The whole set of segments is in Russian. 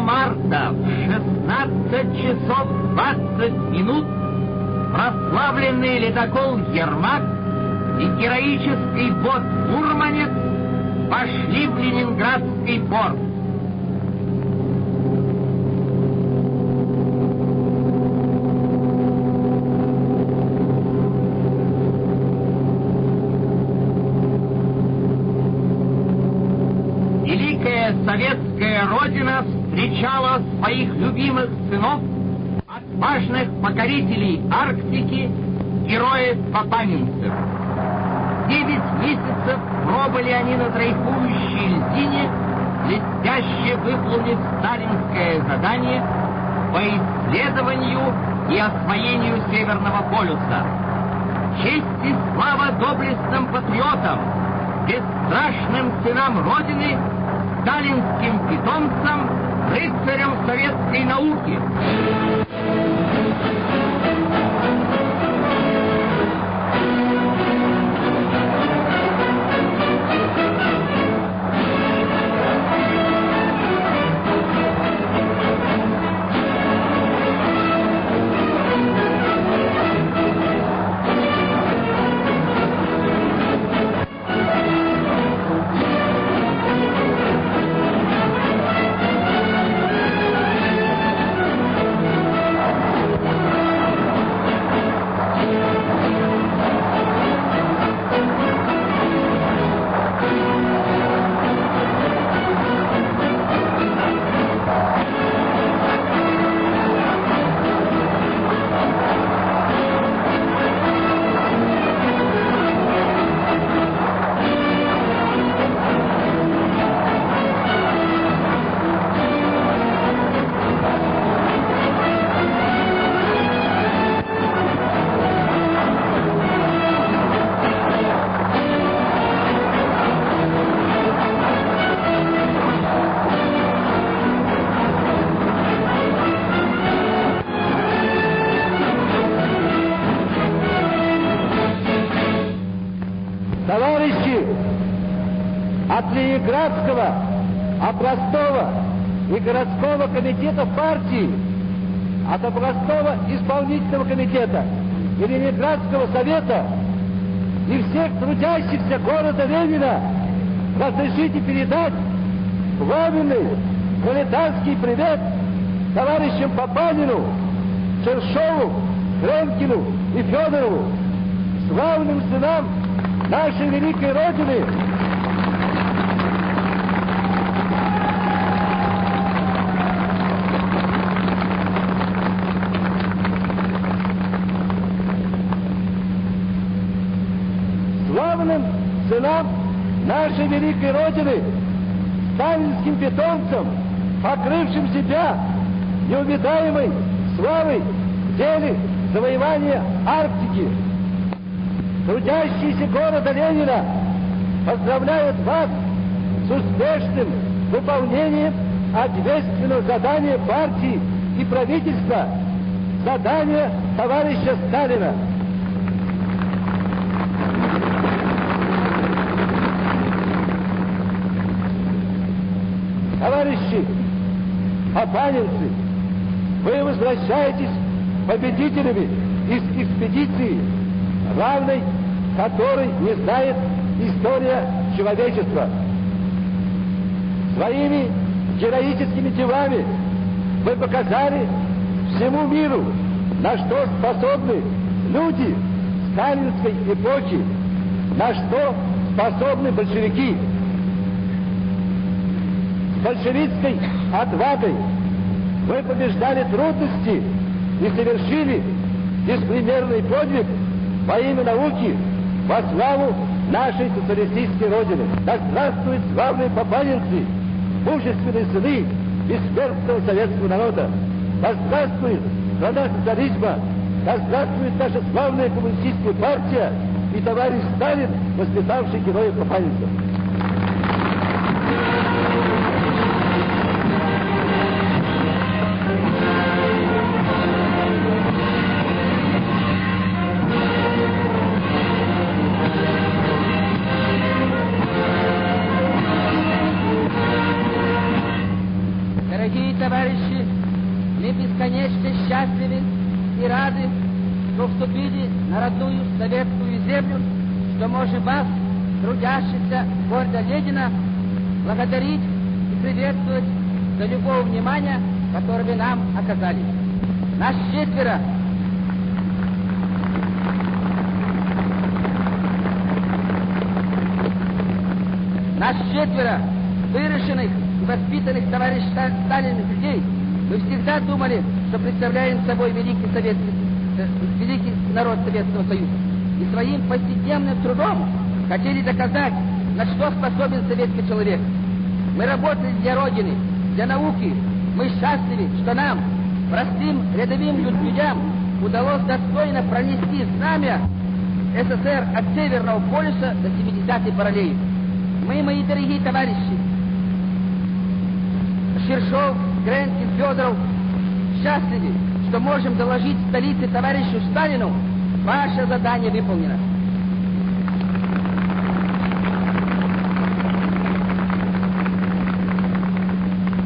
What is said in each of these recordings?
марта в 16 часов 20 минут прославленный ледокол «Ермак» и героический бот «Мурманец» пошли в Ленинградский порт. Советская Родина встречала своих любимых сынов, отважных покорителей Арктики, героев Папанинцев. Девять месяцев пробыли они на дрейфующей льдине, блестяще выполнив сталинское задание по исследованию и освоению Северного полюса. Честь и слава доблестным патриотам, бесстрашным сынам Родины, сталинским питомцам, рыцарям советской науки. От Ленинградского, областного и городского комитета партии, от областного исполнительного комитета и Ленинградского совета и всех трудящихся города Ленина разрешите передать пламенный пролетарский привет товарищам Папанину, Чершову, Кремкину и Федорову, славным сынам нашей великой Родины. Славным сынам нашей великой Родины, сталинским питомцам, покрывшим себя неувидаемой славой в деле завоевания Арктики, трудящиеся города Ленина поздравляют вас с успешным выполнением ответственного задания партии и правительства, задания товарища Сталина. Товарищи, опанинцы, вы возвращаетесь победителями из экспедиции, равной которой не знает история человечества. Своими героическими делами вы показали всему миру, на что способны люди сталинской эпохи, на что способны большевики. Большевистской отвагой вы побеждали трудности и совершили беспримерный подвиг во имя науки, во славу нашей социалистической Родины. Да здравствуют славные попанинцы, мужественные сыны бессмертного советского народа. Да здравствует страна социализма, да здравствует наша славная коммунистическая партия и товарищ Сталин, воспитавший героев попанинцев. Вступили на родную советскую землю, что можем вас, трудящихся города Ленина, благодарить и приветствовать за любого внимания, которое вы нам оказали. Нас четверо Нас четверо выращенных и воспитанных товарищ Сталиных людей мы всегда думали, что представляем собой великий советский, великий народ Советского Союза. И своим повседневным трудом хотели доказать, на что способен советский человек. Мы работали для Родины, для науки. Мы счастливы, что нам, простым рядовым людям, удалось достойно пронести знамя СССР от Северного полюса до 70-й параллели. Мы, мои дорогие товарищи, Шершов, Гренкин, Федоров, счастливы, что можем доложить столице товарищу Сталину, ваше задание выполнено.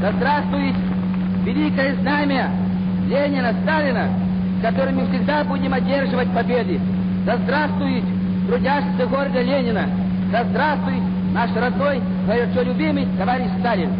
Да здравствует великое знамя Ленина, Сталина, которым мы всегда будем одерживать победы. Да здравствует трудящийся города Ленина. Да здравствует наш родной, горячо любимый товарищ Сталин.